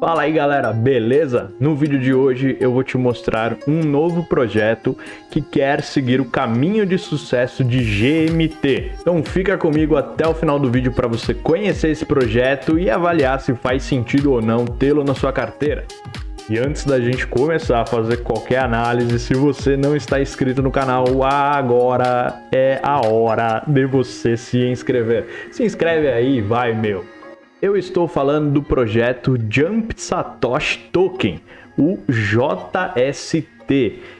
Fala aí galera, beleza? No vídeo de hoje eu vou te mostrar um novo projeto que quer seguir o caminho de sucesso de GMT. Então fica comigo até o final do vídeo para você conhecer esse projeto e avaliar se faz sentido ou não tê-lo na sua carteira. E antes da gente começar a fazer qualquer análise, se você não está inscrito no canal, agora é a hora de você se inscrever. Se inscreve aí, vai meu! Eu estou falando do projeto Jump Satoshi Token, o JST.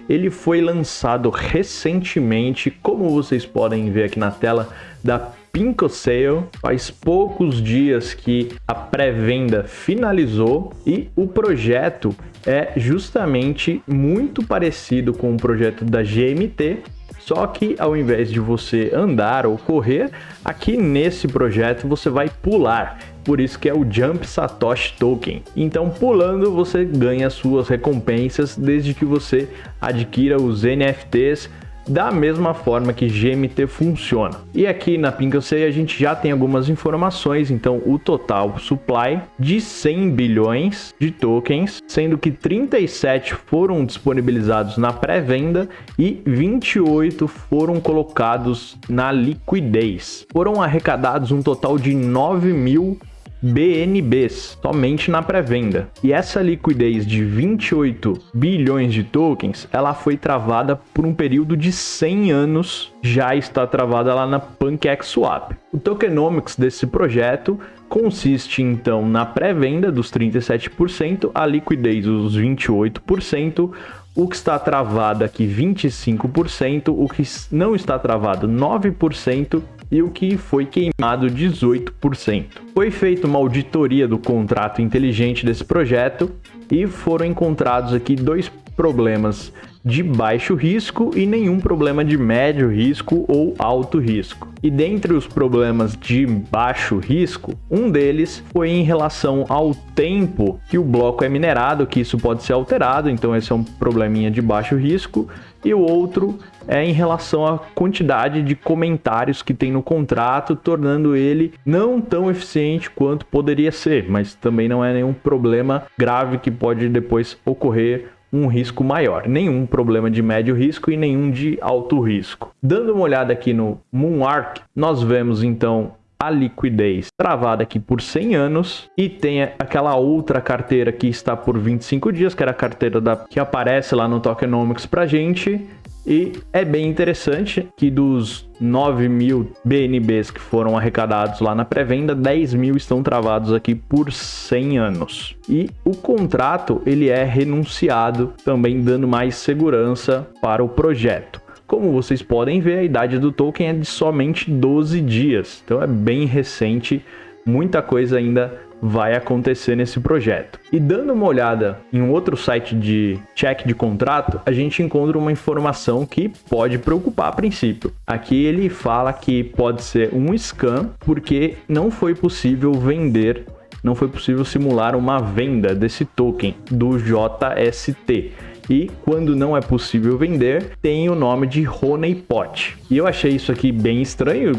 Ele foi lançado recentemente, como vocês podem ver aqui na tela, da Pinko Sale. Faz poucos dias que a pré-venda finalizou e o projeto é justamente muito parecido com o projeto da GMT, só que ao invés de você andar ou correr, aqui nesse projeto você vai pular. Por isso que é o Jump Satoshi Token. Então pulando você ganha suas recompensas desde que você adquira os NFTs da mesma forma que GMT funciona. E aqui na PinkoSay a gente já tem algumas informações, então o total supply de 100 bilhões de tokens, sendo que 37 foram disponibilizados na pré-venda e 28 foram colocados na liquidez. Foram arrecadados um total de 9 mil BNBs, somente na pré-venda. E essa liquidez de 28 bilhões de tokens, ela foi travada por um período de 100 anos, já está travada lá na PancakeSwap. O tokenomics desse projeto consiste então na pré-venda dos 37%, a liquidez dos 28%, o que está travado aqui 25%, o que não está travado 9% e o que foi queimado 18%. Foi feita uma auditoria do contrato inteligente desse projeto e foram encontrados aqui dois problemas de baixo risco e nenhum problema de médio risco ou alto risco. E dentre os problemas de baixo risco, um deles foi em relação ao tempo que o bloco é minerado, que isso pode ser alterado, então esse é um probleminha de baixo risco, e o outro é em relação à quantidade de comentários que tem no contrato, tornando ele não tão eficiente quanto poderia ser, mas também não é nenhum problema grave que pode depois ocorrer um risco maior. Nenhum problema de médio risco e nenhum de alto risco. Dando uma olhada aqui no Moonark, nós vemos então a liquidez travada aqui por 100 anos e tem aquela outra carteira que está por 25 dias, que era a carteira da, que aparece lá no Tokenomics pra gente, e é bem interessante que dos 9 mil BNBs que foram arrecadados lá na pré-venda, 10 mil estão travados aqui por 100 anos. E o contrato ele é renunciado, também dando mais segurança para o projeto. Como vocês podem ver, a idade do token é de somente 12 dias, então é bem recente, muita coisa ainda vai acontecer nesse projeto. E dando uma olhada em um outro site de check de contrato, a gente encontra uma informação que pode preocupar a princípio. Aqui ele fala que pode ser um scam porque não foi possível vender não foi possível simular uma venda desse token do JST e quando não é possível vender, tem o nome de Honeypot. E eu achei isso aqui bem estranho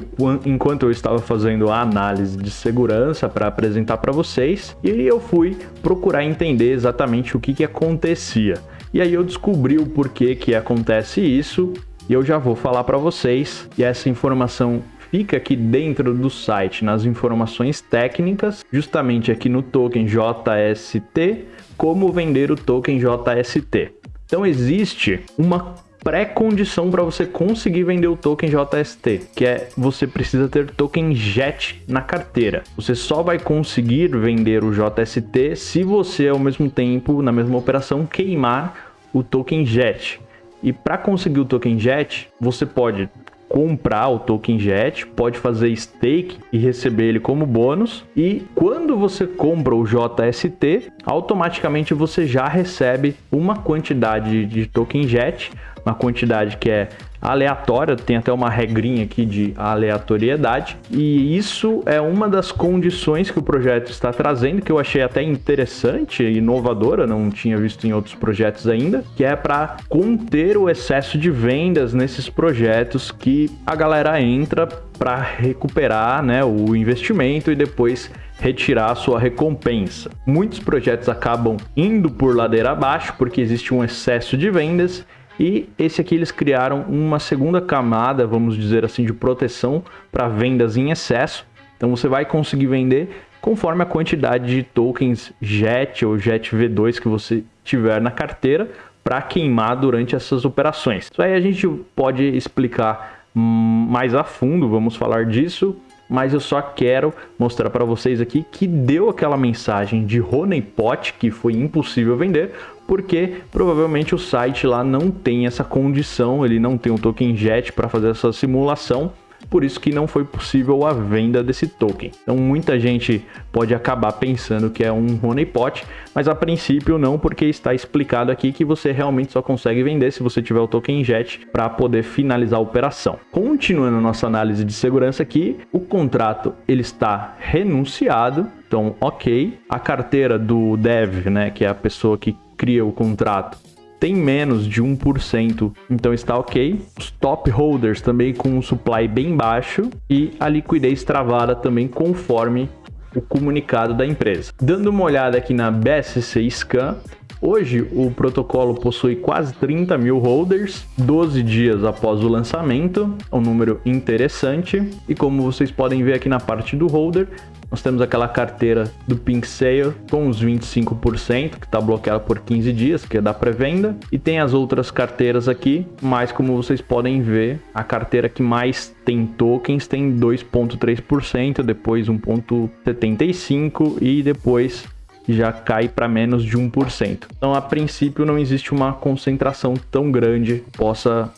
enquanto eu estava fazendo a análise de segurança para apresentar para vocês e eu fui procurar entender exatamente o que, que acontecia. E aí eu descobri o porquê que acontece isso e eu já vou falar para vocês. E essa informação fica aqui dentro do site nas informações técnicas, justamente aqui no token JST, como vender o token JST. Então existe uma pré-condição para você conseguir vender o token JST, que é você precisa ter token JET na carteira. Você só vai conseguir vender o JST se você ao mesmo tempo, na mesma operação, queimar o token JET. E para conseguir o token JET, você pode comprar o token JET, pode fazer stake e receber ele como bônus. E quando você compra o JST, automaticamente você já recebe uma quantidade de token JET, uma quantidade que é aleatória, tem até uma regrinha aqui de aleatoriedade, e isso é uma das condições que o projeto está trazendo, que eu achei até interessante e inovadora, não tinha visto em outros projetos ainda, que é para conter o excesso de vendas nesses projetos que a galera entra para recuperar né, o investimento e depois retirar a sua recompensa. Muitos projetos acabam indo por ladeira abaixo porque existe um excesso de vendas e esse aqui eles criaram uma segunda camada, vamos dizer assim, de proteção para vendas em excesso. Então você vai conseguir vender conforme a quantidade de tokens JET ou JET V2 que você tiver na carteira para queimar durante essas operações. Isso aí a gente pode explicar mais a fundo, vamos falar disso, mas eu só quero mostrar para vocês aqui que deu aquela mensagem de honeypot que foi impossível vender, porque provavelmente o site lá não tem essa condição, ele não tem um token JET para fazer essa simulação, por isso que não foi possível a venda desse token. Então muita gente pode acabar pensando que é um honeypot, mas a princípio não, porque está explicado aqui que você realmente só consegue vender se você tiver o token JET para poder finalizar a operação. Continuando nossa análise de segurança aqui, o contrato ele está renunciado, então ok. A carteira do dev, né, que é a pessoa que cria o contrato, tem menos de 1%, então está ok. Os top holders também com um supply bem baixo e a liquidez travada também conforme o comunicado da empresa. Dando uma olhada aqui na BSC Scan, Hoje, o protocolo possui quase 30 mil holders, 12 dias após o lançamento, um número interessante. E como vocês podem ver aqui na parte do holder, nós temos aquela carteira do Pink Sale com os 25%, que está bloqueada por 15 dias, que é da pré-venda. E tem as outras carteiras aqui, mas como vocês podem ver, a carteira que mais tem tokens tem 2,3%, depois 1,75% e depois já cai para menos de 1%. Então, a princípio, não existe uma concentração tão grande que possa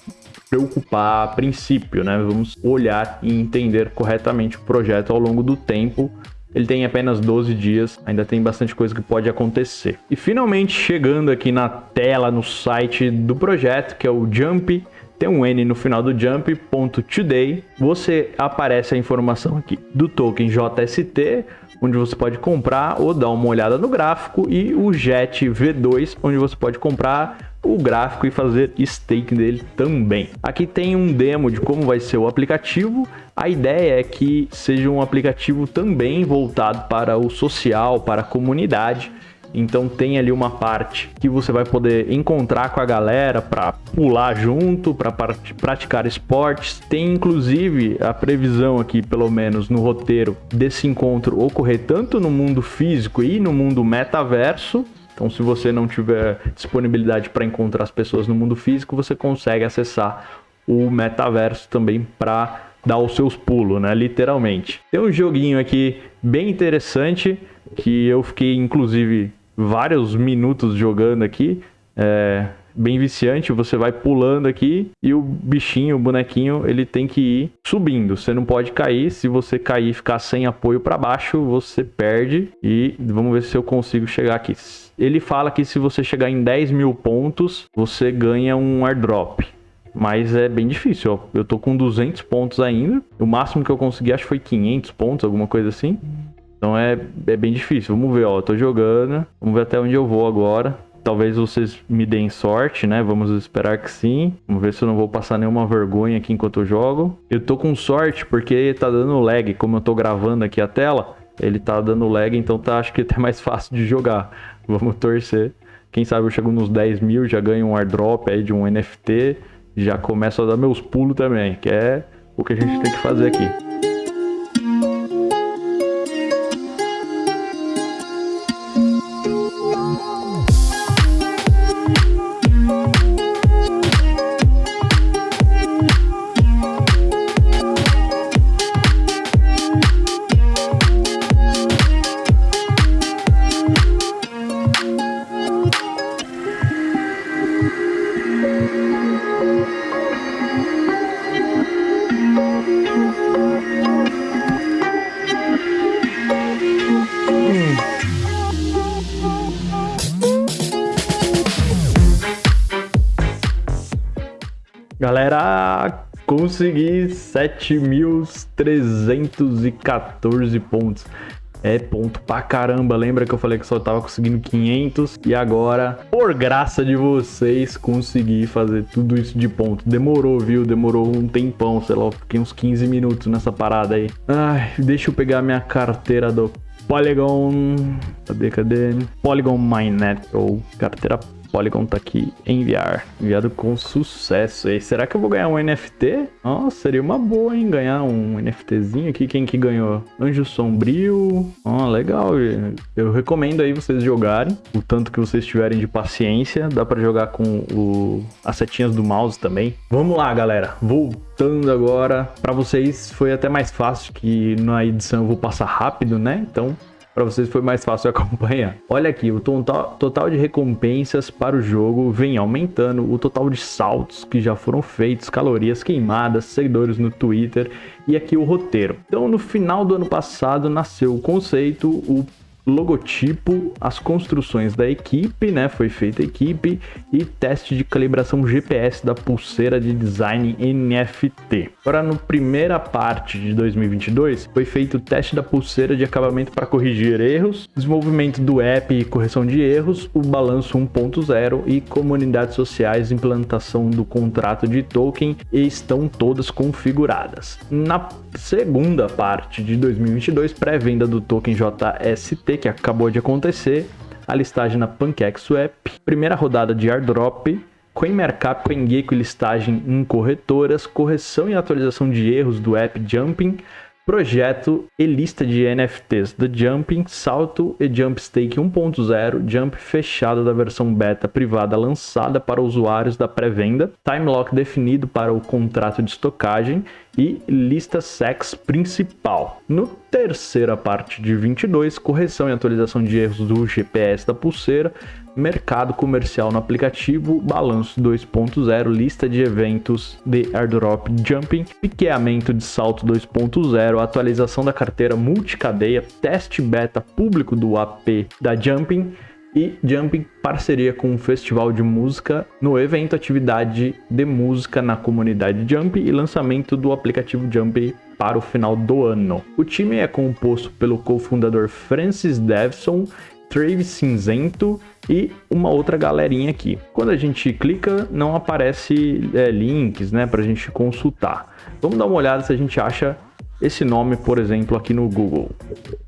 preocupar a princípio, né? Vamos olhar e entender corretamente o projeto ao longo do tempo. Ele tem apenas 12 dias, ainda tem bastante coisa que pode acontecer. E finalmente chegando aqui na tela, no site do projeto, que é o Jump, tem um N no final do jump.today, você aparece a informação aqui do token JST, onde você pode comprar ou dar uma olhada no gráfico, e o JET V2, onde você pode comprar o gráfico e fazer stake dele também. Aqui tem um demo de como vai ser o aplicativo. A ideia é que seja um aplicativo também voltado para o social, para a comunidade. Então tem ali uma parte que você vai poder encontrar com a galera para pular junto, para praticar esportes. Tem inclusive a previsão aqui, pelo menos no roteiro, desse encontro ocorrer tanto no mundo físico e no mundo metaverso. Então, se você não tiver disponibilidade para encontrar as pessoas no mundo físico, você consegue acessar o metaverso também para dar os seus pulos, né? Literalmente. Tem um joguinho aqui bem interessante que eu fiquei, inclusive, vários minutos jogando aqui. É bem viciante, você vai pulando aqui e o bichinho, o bonequinho, ele tem que ir subindo. Você não pode cair, se você cair e ficar sem apoio para baixo, você perde e vamos ver se eu consigo chegar aqui. Ele fala que se você chegar em 10 mil pontos, você ganha um airdrop. Mas é bem difícil, ó. Eu tô com 200 pontos ainda. O máximo que eu consegui, acho que foi 500 pontos, alguma coisa assim. Então é, é bem difícil. Vamos ver, ó. Eu tô jogando. Vamos ver até onde eu vou agora. Talvez vocês me deem sorte, né? Vamos esperar que sim. Vamos ver se eu não vou passar nenhuma vergonha aqui enquanto eu jogo. Eu tô com sorte porque tá dando lag. Como eu tô gravando aqui a tela, ele tá dando lag, então tá acho que até mais fácil de jogar. Vamos torcer. Quem sabe eu chego nos 10 mil, já ganho um airdrop aí de um NFT, já começo a dar meus pulos também, que é o que a gente tem que fazer aqui. Galera, consegui 7.314 pontos. É ponto pra caramba. Lembra que eu falei que só tava conseguindo 500? E agora, por graça de vocês, consegui fazer tudo isso de ponto. Demorou, viu? Demorou um tempão, sei lá, fiquei uns 15 minutos nessa parada aí. Ai, deixa eu pegar minha carteira do Polygon. Cadê, cadê? Polygon Mainnet ou carteira Polygon tá aqui, enviar, enviado com sucesso. E será que eu vou ganhar um NFT? Nossa, seria uma boa, hein, ganhar um NFTzinho aqui. Quem que ganhou? Anjo Sombrio. Ó, oh, legal. Eu recomendo aí vocês jogarem, o tanto que vocês tiverem de paciência. Dá para jogar com o... as setinhas do mouse também. Vamos lá, galera. Voltando agora para vocês, foi até mais fácil que na edição eu vou passar rápido, né? Então para vocês foi mais fácil acompanhar. Olha aqui, o total, de recompensas para o jogo vem aumentando, o total de saltos que já foram feitos, calorias queimadas, seguidores no Twitter e aqui o roteiro. Então, no final do ano passado nasceu o conceito, o logotipo, as construções da equipe, né? Foi feita a equipe e teste de calibração GPS da pulseira de design NFT. Agora, no primeira parte de 2022, foi feito o teste da pulseira de acabamento para corrigir erros, desenvolvimento do app e correção de erros, o balanço 1.0 e comunidades sociais, implantação do contrato de token e estão todas configuradas. Na segunda parte de 2022, pré-venda do token JST que acabou de acontecer, a listagem na PancakeSwap, primeira rodada de airdrop, CoinMercap, CoinGecko e listagem em corretoras, correção e atualização de erros do app Jumping, projeto e lista de NFTs da Jumping, Salto e Jump Stake 1.0, Jump fechado da versão beta privada lançada para usuários da pré-venda, time lock definido para o contrato de estocagem e lista SEX principal. No terceira parte de 22, correção e atualização de erros do GPS da pulseira, mercado comercial no aplicativo, balanço 2.0, lista de eventos de airdrop jumping, piqueamento de salto 2.0, atualização da carteira multicadeia, teste beta público do AP da jumping e Jumping parceria com um festival de música no evento atividade de música na comunidade Jump e lançamento do aplicativo Jump para o final do ano. O time é composto pelo cofundador Francis Devson Travis Cinzento e uma outra galerinha aqui. Quando a gente clica, não aparece é, links, né, para a gente consultar. Vamos dar uma olhada se a gente acha esse nome, por exemplo, aqui no Google.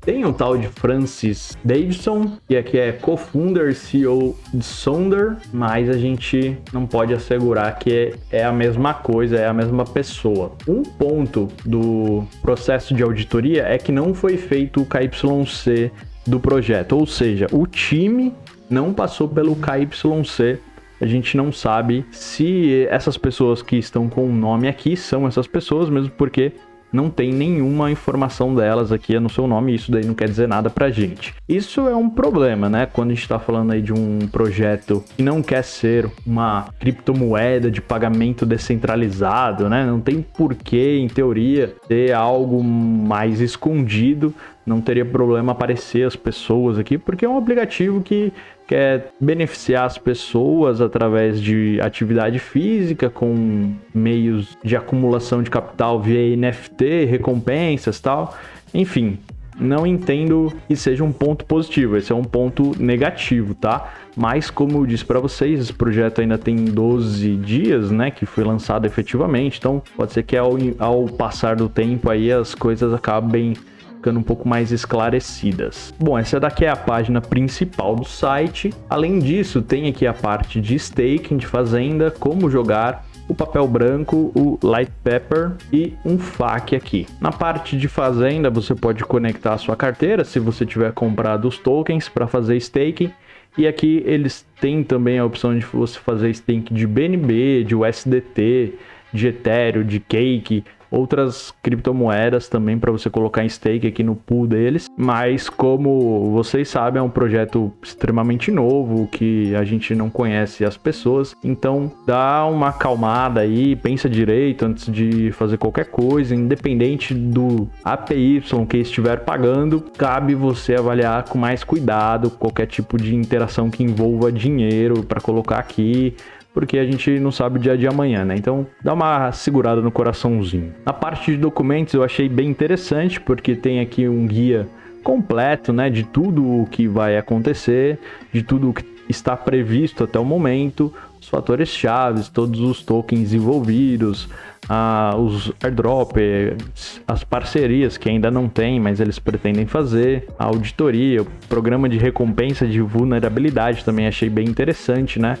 Tem um tal de Francis Davidson, que aqui é co-founder CEO de Sonder, mas a gente não pode assegurar que é a mesma coisa, é a mesma pessoa. Um ponto do processo de auditoria é que não foi feito o KYC do projeto, ou seja, o time não passou pelo KYC. A gente não sabe se essas pessoas que estão com o nome aqui são essas pessoas, mesmo porque não tem nenhuma informação delas aqui no seu nome, isso daí não quer dizer nada pra gente. Isso é um problema, né? Quando a gente está falando aí de um projeto que não quer ser uma criptomoeda de pagamento descentralizado, né? Não tem porquê, em teoria, ter algo mais escondido não teria problema aparecer as pessoas aqui, porque é um aplicativo que quer beneficiar as pessoas através de atividade física, com meios de acumulação de capital via NFT, recompensas tal. Enfim, não entendo que seja um ponto positivo, esse é um ponto negativo, tá? Mas como eu disse para vocês, esse projeto ainda tem 12 dias, né, que foi lançado efetivamente, então pode ser que ao, ao passar do tempo aí as coisas acabem ficando um pouco mais esclarecidas. Bom, essa daqui é a página principal do site. Além disso, tem aqui a parte de staking de fazenda, como jogar, o papel branco, o light pepper e um FAQ aqui. Na parte de fazenda, você pode conectar a sua carteira se você tiver comprado os tokens para fazer staking. E aqui eles têm também a opção de você fazer stake de BNB, de USDT, de Ethereum, de Cake, outras criptomoedas também para você colocar em stake aqui no pool deles. Mas como vocês sabem, é um projeto extremamente novo que a gente não conhece as pessoas. Então dá uma acalmada aí, pensa direito antes de fazer qualquer coisa, independente do APY que estiver pagando, cabe você avaliar com mais cuidado qualquer tipo de interação que envolva dinheiro para colocar aqui porque a gente não sabe o dia de amanhã, né? Então dá uma segurada no coraçãozinho. Na parte de documentos eu achei bem interessante, porque tem aqui um guia completo, né, de tudo o que vai acontecer, de tudo o que está previsto até o momento, os fatores chaves, todos os tokens envolvidos, ah, os airdrops, as parcerias que ainda não tem, mas eles pretendem fazer, a auditoria, o programa de recompensa de vulnerabilidade também achei bem interessante, né?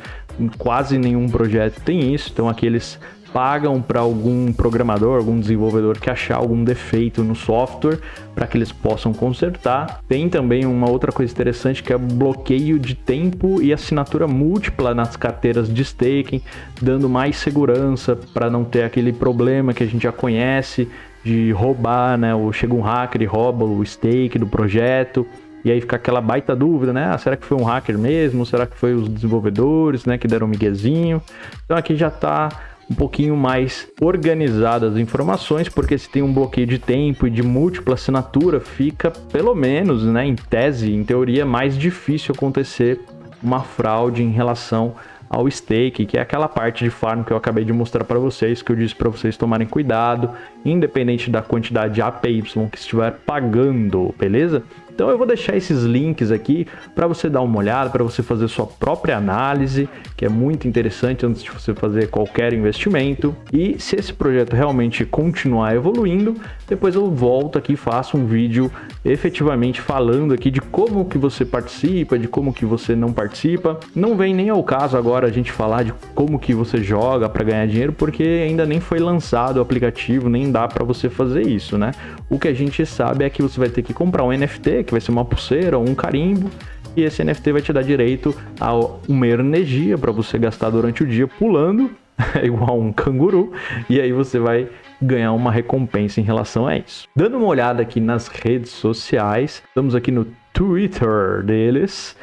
Quase nenhum projeto tem isso, então aqui eles pagam para algum programador, algum desenvolvedor que achar algum defeito no software para que eles possam consertar. Tem também uma outra coisa interessante que é bloqueio de tempo e assinatura múltipla nas carteiras de staking, dando mais segurança para não ter aquele problema que a gente já conhece de roubar, né? Ou chega um hacker e rouba o stake do projeto. E aí fica aquela baita dúvida, né? Ah, será que foi um hacker mesmo? Será que foi os desenvolvedores, né, que deram um miguezinho? Então aqui já está um pouquinho mais organizadas as informações, porque se tem um bloqueio de tempo e de múltipla assinatura, fica pelo menos, né, em tese, em teoria, mais difícil acontecer uma fraude em relação ao stake, que é aquela parte de farm que eu acabei de mostrar para vocês, que eu disse para vocês tomarem cuidado, independente da quantidade de APY que estiver pagando, beleza? Então eu vou deixar esses links aqui para você dar uma olhada, para você fazer sua própria análise, que é muito interessante antes de você fazer qualquer investimento. E se esse projeto realmente continuar evoluindo, depois eu volto aqui e faço um vídeo efetivamente falando aqui de como que você participa, de como que você não participa. Não vem nem ao caso agora a gente falar de como que você joga para ganhar dinheiro, porque ainda nem foi lançado o aplicativo, nem dá para você fazer isso, né? O que a gente sabe é que você vai ter que comprar um NFT, que vai ser uma pulseira ou um carimbo, e esse NFT vai te dar direito a uma energia para você gastar durante o dia pulando, igual um canguru, e aí você vai ganhar uma recompensa em relação a isso. Dando uma olhada aqui nas redes sociais, estamos aqui no Twitter deles,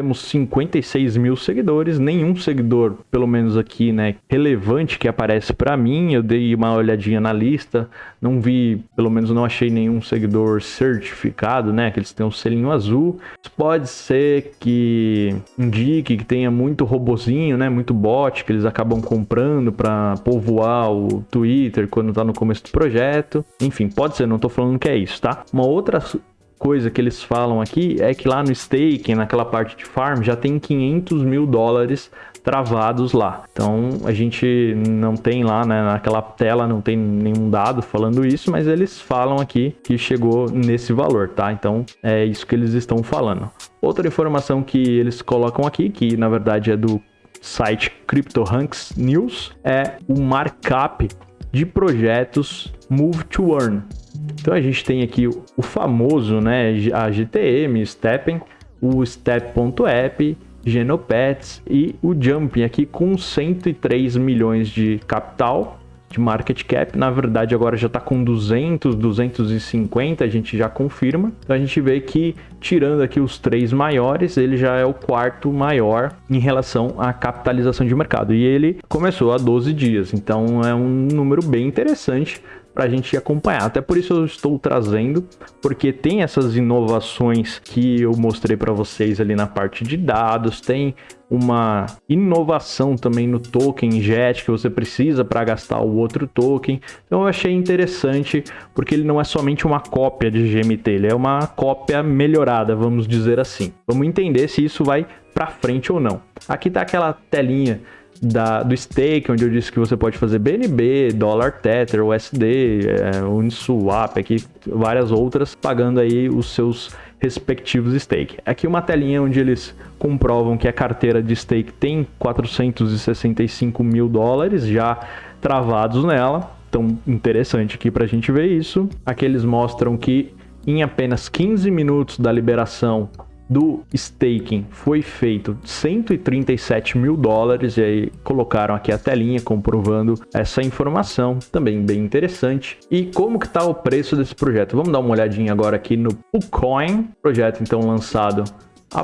temos 56 mil seguidores, nenhum seguidor, pelo menos aqui, né, relevante que aparece para mim. Eu dei uma olhadinha na lista, não vi, pelo menos não achei nenhum seguidor certificado, né, que eles têm um selinho azul. Pode ser que indique que tenha muito robozinho, né, muito bot que eles acabam comprando para povoar o Twitter quando tá no começo do projeto. Enfim, pode ser, não tô falando que é isso, tá? Uma outra coisa que eles falam aqui é que lá no staking, naquela parte de farm, já tem 500 mil dólares travados lá. Então a gente não tem lá, né, naquela tela não tem nenhum dado falando isso, mas eles falam aqui que chegou nesse valor, tá? Então é isso que eles estão falando. Outra informação que eles colocam aqui, que na verdade é do site CryptoHunks News, é o markup de projetos Move to Earn. Então a gente tem aqui o famoso, né, a GTM, Steppen, o Step.app, Genopets e o Jumping aqui com 103 milhões de capital de market cap, na verdade agora já está com 200, 250, a gente já confirma. Então a gente vê que tirando aqui os três maiores, ele já é o quarto maior em relação à capitalização de mercado. E ele começou há 12 dias, então é um número bem interessante para a gente acompanhar. Até por isso eu estou trazendo, porque tem essas inovações que eu mostrei para vocês ali na parte de dados, tem uma inovação também no token JET que você precisa para gastar o outro token. Então eu achei interessante porque ele não é somente uma cópia de GMT, ele é uma cópia melhorada, vamos dizer assim. Vamos entender se isso vai para frente ou não. Aqui está aquela telinha da, do stake, onde eu disse que você pode fazer BNB, dólar Tether, USD, é, Uniswap, aqui várias outras, pagando aí os seus respectivos stake. Aqui uma telinha onde eles comprovam que a carteira de stake tem 465 mil dólares já travados nela. Então, interessante aqui para a gente ver isso. Aqui eles mostram que em apenas 15 minutos da liberação do staking foi feito 137 mil dólares e aí colocaram aqui a telinha comprovando essa informação, também bem interessante. E como que está o preço desse projeto? Vamos dar uma olhadinha agora aqui no Pucoin, projeto então lançado há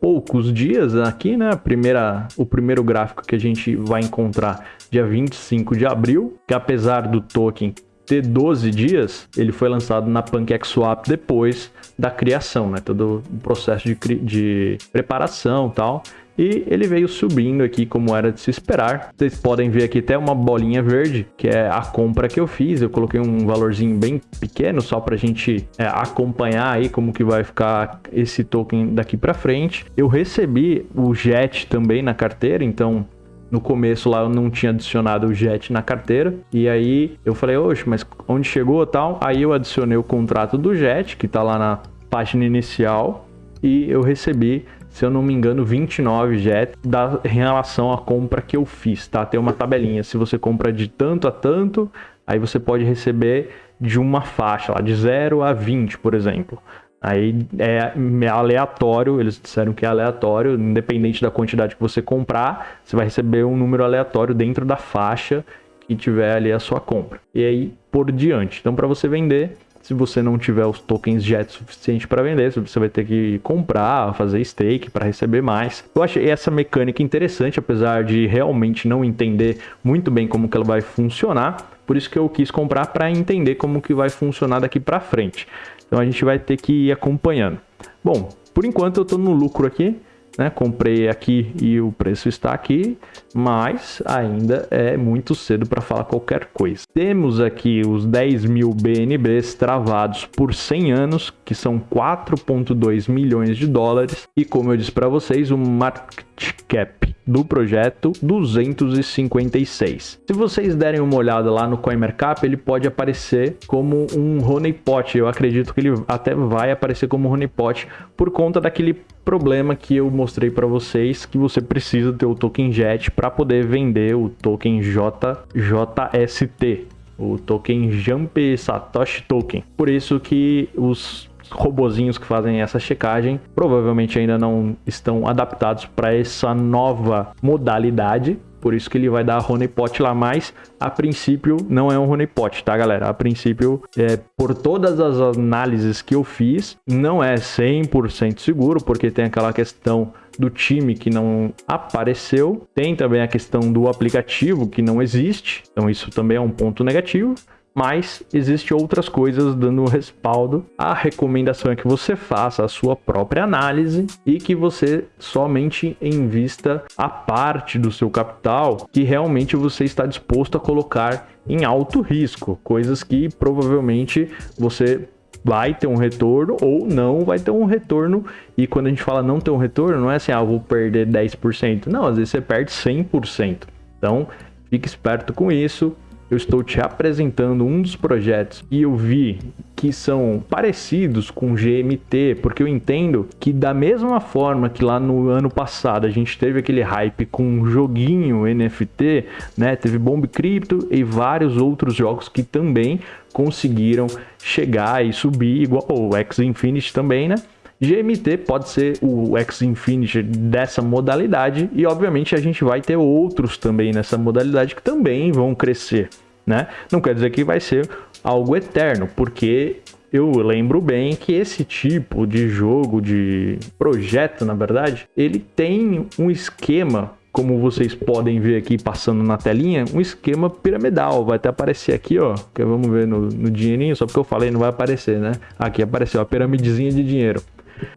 poucos dias aqui, né? Primeira, o primeiro gráfico que a gente vai encontrar dia 25 de abril, que apesar do token ter 12 dias, ele foi lançado na PancakeSwap depois da criação, né? Todo o processo de, de preparação e tal. E ele veio subindo aqui como era de se esperar. Vocês podem ver aqui até uma bolinha verde, que é a compra que eu fiz. Eu coloquei um valorzinho bem pequeno só para a gente é, acompanhar aí como que vai ficar esse token daqui para frente. Eu recebi o JET também na carteira, então no começo lá eu não tinha adicionado o JET na carteira. E aí eu falei, oxe, mas onde chegou tal? Aí eu adicionei o contrato do JET, que tá lá na página inicial. E eu recebi se eu não me engano, 29 JET da, relação à compra que eu fiz, tá? Tem uma tabelinha, se você compra de tanto a tanto, aí você pode receber de uma faixa, lá, de 0 a 20, por exemplo. Aí é, é aleatório, eles disseram que é aleatório, independente da quantidade que você comprar, você vai receber um número aleatório dentro da faixa que tiver ali a sua compra. E aí por diante. Então, para você vender, se você não tiver os tokens JET suficiente para vender, você vai ter que comprar, fazer stake para receber mais. Eu achei essa mecânica interessante, apesar de realmente não entender muito bem como que ela vai funcionar. Por isso que eu quis comprar para entender como que vai funcionar daqui para frente. Então a gente vai ter que ir acompanhando. Bom, por enquanto eu estou no lucro aqui né? Comprei aqui e o preço está aqui, mas ainda é muito cedo para falar qualquer coisa. Temos aqui os 10 mil BNBs travados por 100 anos, que são 4,2 milhões de dólares, e como eu disse para vocês, o market cap do projeto 256. Se vocês derem uma olhada lá no CoinMarkup, ele pode aparecer como um honeypot. Eu acredito que ele até vai aparecer como honeypot por conta daquele problema que eu mostrei para vocês que você precisa ter o token JET para poder vender o token J, JST, o token Jump Satoshi Token. Por isso que os robozinhos que fazem essa checagem provavelmente ainda não estão adaptados para essa nova modalidade. Por isso que ele vai dar honeypot lá, mas a princípio não é um honeypot, tá, galera? A princípio, é, por todas as análises que eu fiz, não é 100% seguro, porque tem aquela questão do time que não apareceu, tem também a questão do aplicativo que não existe, então isso também é um ponto negativo mas existe outras coisas dando respaldo. A recomendação é que você faça a sua própria análise e que você somente invista a parte do seu capital que realmente você está disposto a colocar em alto risco, coisas que provavelmente você vai ter um retorno ou não vai ter um retorno. E quando a gente fala não ter um retorno, não é assim, ah, vou perder 10%. Não, às vezes você perde 100%. Então, fique esperto com isso eu estou te apresentando um dos projetos e eu vi que são parecidos com GMT, porque eu entendo que da mesma forma que lá no ano passado a gente teve aquele hype com um joguinho NFT, né? Teve Bomb Crypto e vários outros jogos que também conseguiram chegar e subir, igual o X Infinity também, né? GMT pode ser o X Infinity dessa modalidade e obviamente a gente vai ter outros também nessa modalidade que também vão crescer, né? Não quer dizer que vai ser algo eterno, porque eu lembro bem que esse tipo de jogo, de projeto, na verdade, ele tem um esquema como vocês podem ver aqui passando na telinha, um esquema piramidal. Vai até aparecer aqui, ó. Que vamos ver no, no dinheirinho, só porque eu falei não vai aparecer, né? Aqui apareceu a piramidezinha de dinheiro.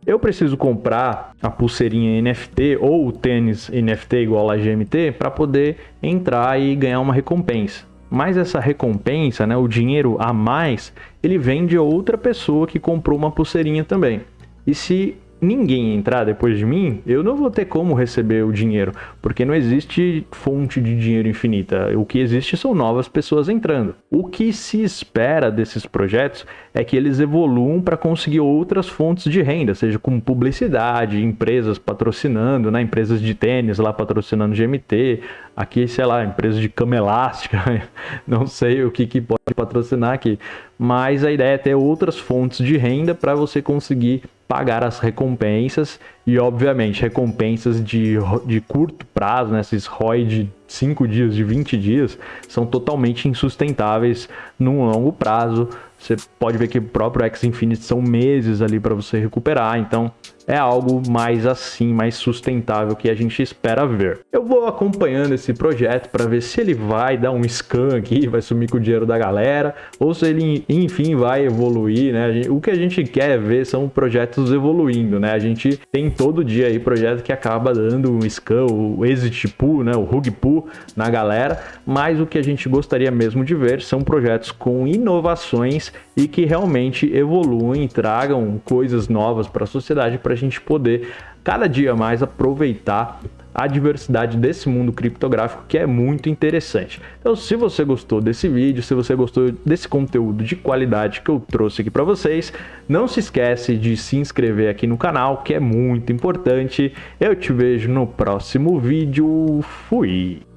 Eu preciso comprar a pulseirinha NFT ou o tênis NFT igual a GMT para poder entrar e ganhar uma recompensa. Mas essa recompensa, né, o dinheiro a mais, ele vem de outra pessoa que comprou uma pulseirinha também. E se ninguém entrar depois de mim, eu não vou ter como receber o dinheiro, porque não existe fonte de dinheiro infinita. O que existe são novas pessoas entrando. O que se espera desses projetos é que eles evoluam para conseguir outras fontes de renda, seja com publicidade, empresas patrocinando, né, empresas de tênis lá patrocinando GMT, aqui, sei lá, empresas de cama elástica, não sei o que, que pode patrocinar aqui, mas a ideia é ter outras fontes de renda para você conseguir pagar as recompensas e, obviamente, recompensas de, de curto prazo, né? esses ROI de 5 dias, de 20 dias, são totalmente insustentáveis num longo prazo. Você pode ver que o próprio X Infinity são meses ali para você recuperar, então é algo mais assim, mais sustentável que a gente espera ver. Eu vou acompanhando esse projeto para ver se ele vai dar um scan aqui, vai sumir com o dinheiro da galera, ou se ele, enfim, vai evoluir, né? O que a gente quer ver são projetos evoluindo, né? A gente tem todo dia aí projeto que acaba dando um scan, o exit pool, né? O rug pool na galera, mas o que a gente gostaria mesmo de ver são projetos com inovações e que realmente evoluem, tragam coisas novas para a sociedade para a gente poder cada dia mais aproveitar a diversidade desse mundo criptográfico que é muito interessante. Então, se você gostou desse vídeo, se você gostou desse conteúdo de qualidade que eu trouxe aqui para vocês, não se esquece de se inscrever aqui no canal, que é muito importante. Eu te vejo no próximo vídeo. Fui!